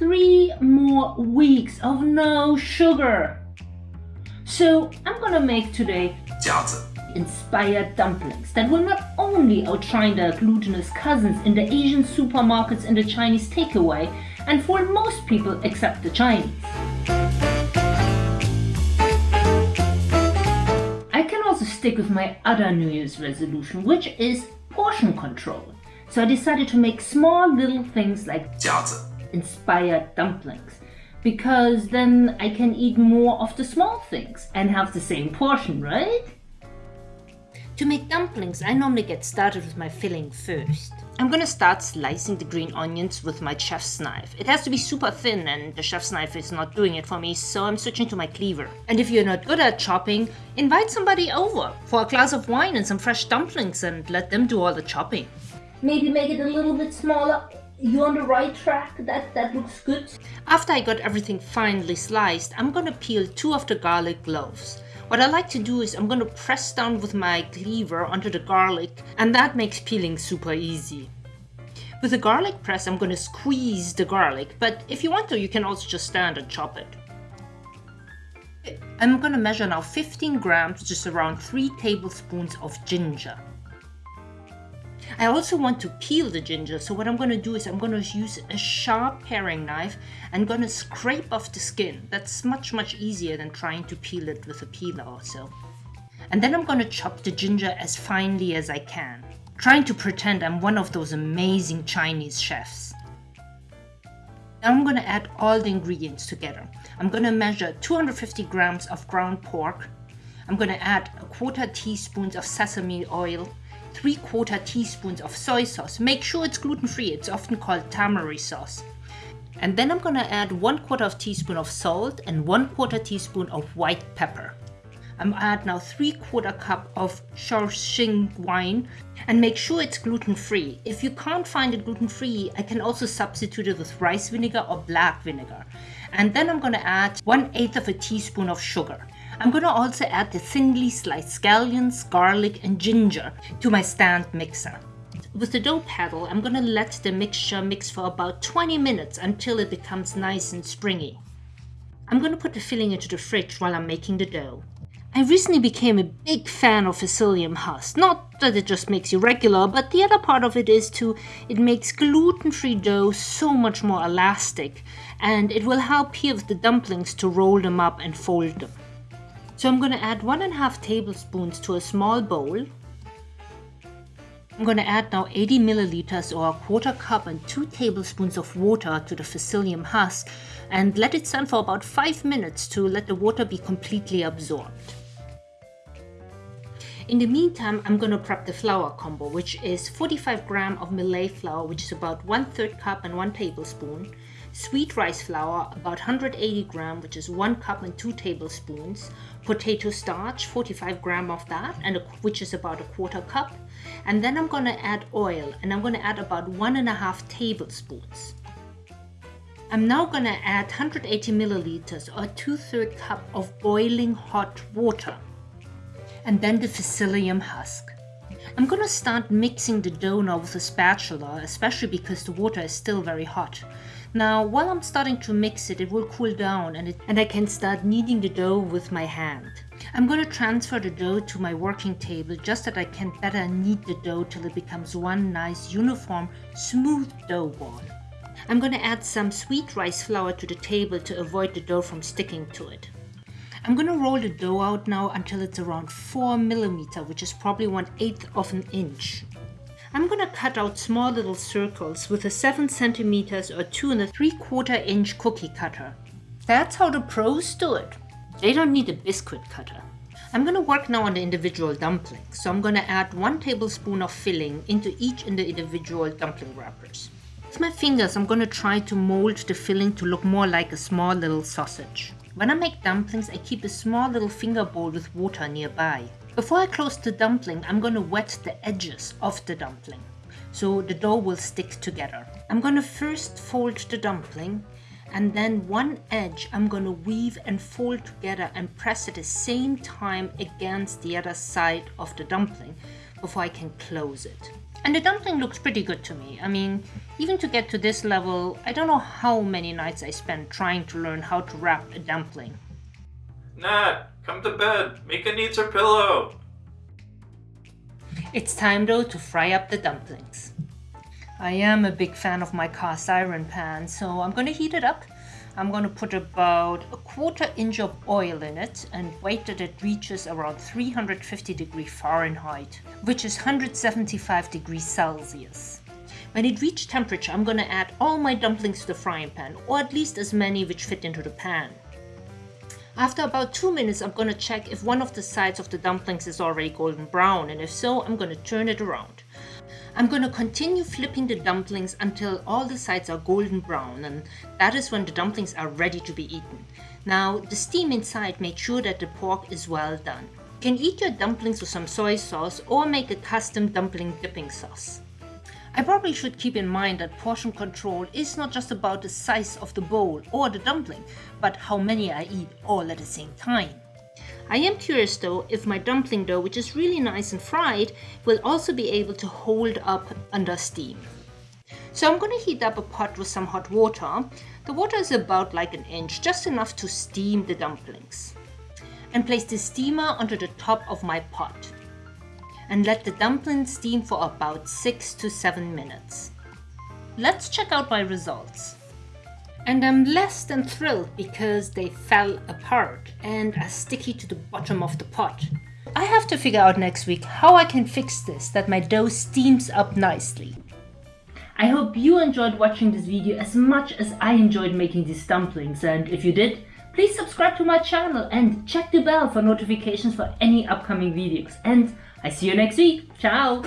three more weeks of no sugar. So I'm gonna make today 夹子 inspired dumplings that will not only outshine their glutinous cousins in the Asian supermarkets and the Chinese takeaway and fool most people except the Chinese. I can also stick with my other New Year's resolution, which is portion control. So I decided to make small little things like 夹子 inspired dumplings because then I can eat more of the small things and have the same portion, right? To make dumplings, I normally get started with my filling first. I'm gonna start slicing the green onions with my chef's knife. It has to be super thin and the chef's knife is not doing it for me, so I'm switching to my cleaver. And if you're not good at chopping, invite somebody over for a glass of wine and some fresh dumplings and let them do all the chopping. Maybe make it a little bit smaller. You're on the right track. That that looks good. After I got everything finely sliced, I'm gonna peel two of the garlic cloves. What I like to do is I'm gonna press down with my cleaver onto the garlic and that makes peeling super easy. With the garlic press, I'm gonna squeeze the garlic, but if you want to, you can also just stand and chop it. I'm gonna measure now 15 grams, just around 3 tablespoons of ginger. I also want to peel the ginger, so what I'm going to do is I'm going to use a sharp paring knife and going to scrape off the skin. That's much much easier than trying to peel it with a peeler also. And then I'm going to chop the ginger as finely as I can, trying to pretend I'm one of those amazing Chinese chefs. Now I'm going to add all the ingredients together. I'm going to measure 250 grams of ground pork. I'm going to add a quarter teaspoon of sesame oil, 3 quarter teaspoons of soy sauce. Make sure it's gluten free, it's often called tamari sauce. And then I'm gonna add 1 quarter of teaspoon of salt and 1 quarter teaspoon of white pepper. I'm add now 3 quarter cup of Shaoxing wine and make sure it's gluten free. If you can't find it gluten free, I can also substitute it with rice vinegar or black vinegar. And then I'm gonna add 1 8th of a teaspoon of sugar. I'm going to also add the thinly sliced scallions, garlic and ginger to my stand mixer. With the dough paddle, I'm going to let the mixture mix for about 20 minutes until it becomes nice and springy. I'm going to put the filling into the fridge while I'm making the dough. I recently became a big fan of psyllium husk. Not that it just makes you regular, but the other part of it is to it makes gluten-free dough so much more elastic and it will help here with the dumplings to roll them up and fold them. So I'm going to add one and a half tablespoons to a small bowl. I'm going to add now 80 milliliters or a quarter cup and 2 tablespoons of water to the psyllium husk and let it stand for about 5 minutes to let the water be completely absorbed. In the meantime, I'm going to prep the flour combo, which is 45 gram of millet flour, which is about 1 3rd cup and 1 tablespoon, sweet rice flour, about 180 gram, which is 1 cup and 2 tablespoons, potato starch, 45 gram of that, and a, which is about a quarter cup. And then I'm going to add oil, and I'm going to add about one and a half tablespoons. I'm now going to add 180 milliliters or two-third cup of boiling hot water. And then the psyllium husk. I'm to start mixing the dough now with a spatula, especially because the water is still very hot. Now, while I'm starting to mix it, it will cool down and, it, and I can start kneading the dough with my hand. I'm going to transfer the dough to my working table just that I can better knead the dough till it becomes one nice uniform smooth dough ball. I'm going to add some sweet rice flour to the table to avoid the dough from sticking to it. I'm going to roll the dough out now until it's around 4 millimeter, which is probably 1 8th of an inch. I'm gonna cut out small little circles with a 7 centimeters or 2 and a 3 quarter inch cookie cutter. That's how the pros do it. They don't need a biscuit cutter. I'm gonna work now on the individual dumplings, so I'm gonna add 1 tablespoon of filling into each in the individual dumpling wrappers. With my fingers, I'm gonna try to mold the filling to look more like a small little sausage. When I make dumplings, I keep a small little finger bowl with water nearby. Before I close the dumpling, I'm to wet the edges of the dumpling so the dough will stick together. I'm to first fold the dumpling and then one edge I'm to weave and fold together and press at the same time against the other side of the dumpling before I can close it. And the dumpling looks pretty good to me. I mean, Even to get to this level, I don't know how many nights I spent trying to learn how to wrap a dumpling. Nat, come to bed. Mika needs her pillow. It's time though to fry up the dumplings. I am a big fan of my cast iron pan, so I'm gonna heat it up. I'm gonna put about a quarter inch of oil in it and wait that it reaches around 350 degrees Fahrenheit, which is 175 degrees Celsius. When it reaches temperature, I'm gonna add all my dumplings to the frying pan, or at least as many which fit into the pan. After about 2 minutes I'm gonna check if one of the sides of the dumplings is already golden brown and if so I'm gonna turn it around. I'm gonna continue flipping the dumplings until all the sides are golden brown and that is when the dumplings are ready to be eaten. Now the steam inside made sure that the pork is well done. You can eat your dumplings with some soy sauce or make a custom dumpling dipping sauce. I probably should keep in mind that portion control is not just about the size of the bowl or the dumpling, but how many I eat all at the same time. I am curious though if my dumpling dough, which is really nice and fried, will also be able to hold up under steam. So I'm going to heat up a pot with some hot water. The water is about like an inch, just enough to steam the dumplings. And place the steamer onto the top of my pot and let the dumplings steam for about 6 to 7 minutes. Let's check out my results. And I'm less than thrilled because they fell apart and are sticky to the bottom of the pot. I have to figure out next week how I can fix this that my dough steams up nicely. I hope you enjoyed watching this video as much as I enjoyed making these dumplings and if you did, please subscribe to my channel and check the bell for notifications for any upcoming videos and I see you next week. Ciao!